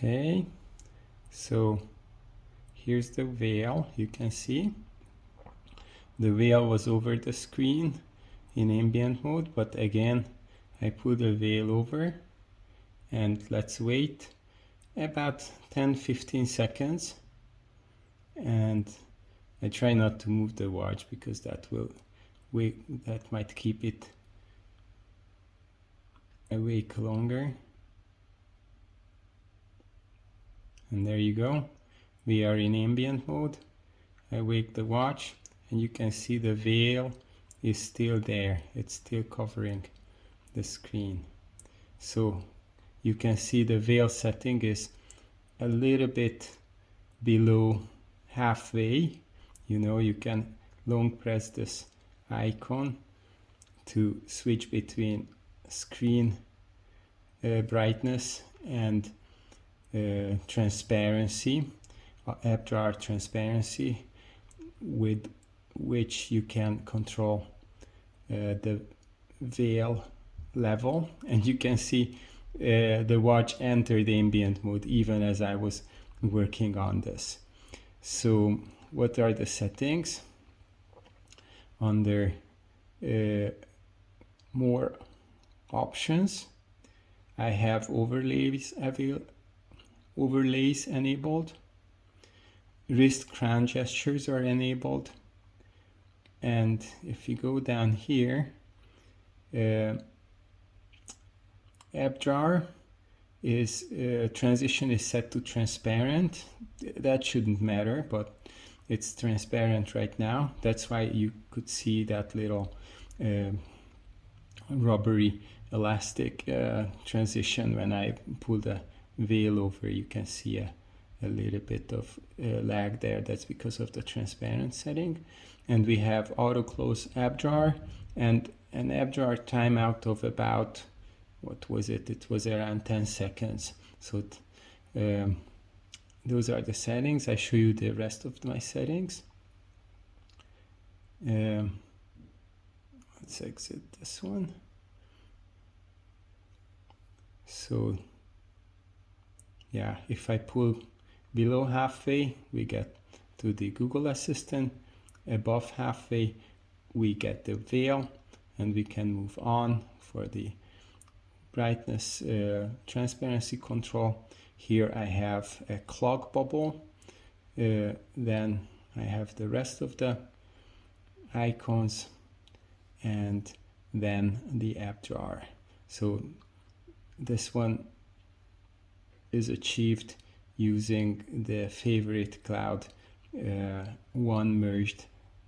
okay so here's the veil you can see. The veil was over the screen in ambient mode but again I put the veil over and let's wait about 10-15 seconds. And I try not to move the watch because that will wait that might keep it awake longer and there you go. We are in ambient mode. I wake the watch and you can see the veil is still there. It's still covering the screen. So you can see the veil setting is a little bit below halfway. You know you can long press this icon to switch between screen uh, brightness and uh, transparency uh, AppDrawer transparency with which you can control uh, the veil level. And you can see uh, the watch enter the ambient mode even as I was working on this. So what are the settings? Under uh, more options I have overlays avail overlays enabled. Wrist crown gestures are enabled. And if you go down here uh, AppDrawer is uh, transition is set to transparent. That shouldn't matter but it's transparent right now. That's why you could see that little uh, rubbery elastic uh, transition when I pull the veil over you can see a, a little bit of uh, lag there. That's because of the transparent setting. And we have auto close AppDrawer and an AppDrawer timeout of about what was it? It was around 10 seconds. So um, those are the settings. I show you the rest of my settings. Um, let's exit this one. So yeah if I pull below halfway we get to the Google Assistant. Above halfway we get the veil and we can move on for the brightness uh, transparency control. Here I have a clock bubble uh, then I have the rest of the icons and then the app drawer. So this one is achieved using the favorite cloud uh, one merged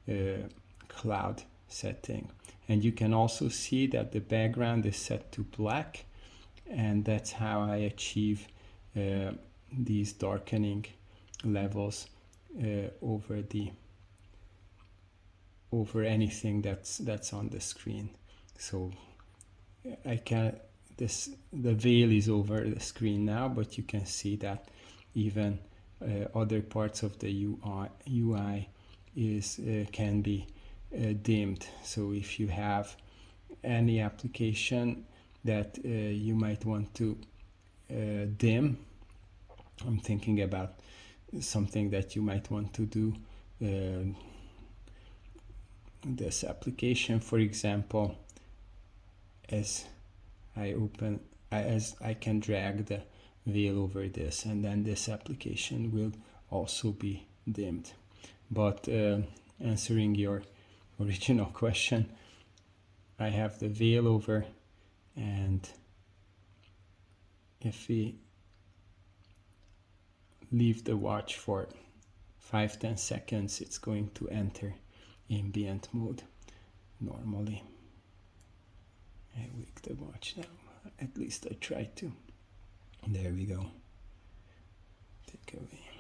uh, cloud setting. And you can also see that the background is set to black and that's how I achieve uh, these darkening levels uh, over the over anything that's that's on the screen. So I can this the veil is over the screen now but you can see that even uh, other parts of the UI, UI is uh, can be uh, dimmed. So if you have any application that uh, you might want to uh, dim I'm thinking about something that you might want to do uh, this application for example as I open as I can drag the veil over this and then this application will also be dimmed. But uh, answering your original question I have the veil over and if we leave the watch for 5-10 seconds it's going to enter ambient mode normally Watch now. At least I try to. There we go. Take away